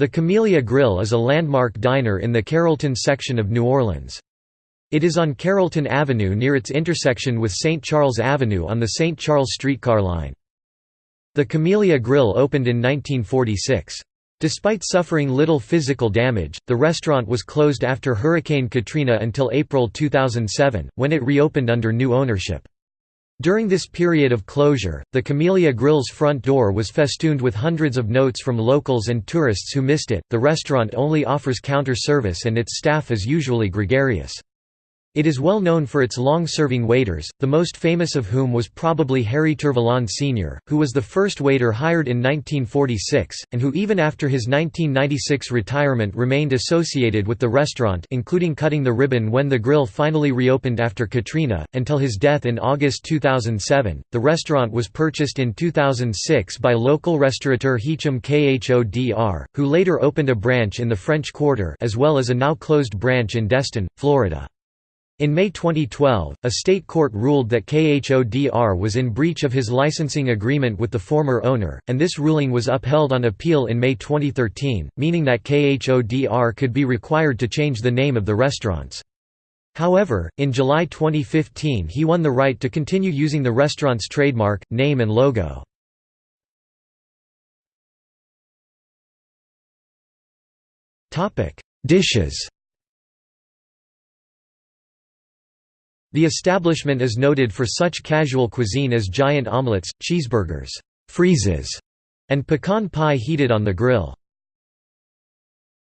The Camellia Grill is a landmark diner in the Carrollton section of New Orleans. It is on Carrollton Avenue near its intersection with St. Charles Avenue on the St. Charles streetcar line. The Camellia Grill opened in 1946. Despite suffering little physical damage, the restaurant was closed after Hurricane Katrina until April 2007, when it reopened under new ownership. During this period of closure, the Camellia Grill's front door was festooned with hundreds of notes from locals and tourists who missed it. The restaurant only offers counter service and its staff is usually gregarious. It is well known for its long-serving waiters, the most famous of whom was probably Harry Tervalon Sr., who was the first waiter hired in 1946, and who even after his 1996 retirement remained associated with the restaurant including cutting the ribbon when the grill finally reopened after Katrina, until his death in August 2007. The restaurant was purchased in 2006 by local restaurateur Hicham Khodr, who later opened a branch in the French Quarter as well as a now closed branch in Destin, Florida. In May 2012, a state court ruled that KHODR was in breach of his licensing agreement with the former owner, and this ruling was upheld on appeal in May 2013, meaning that KHODR could be required to change the name of the restaurants. However, in July 2015 he won the right to continue using the restaurant's trademark, name and logo. Dishes The establishment is noted for such casual cuisine as giant omelets, cheeseburgers, freezes, and pecan pie heated on the grill.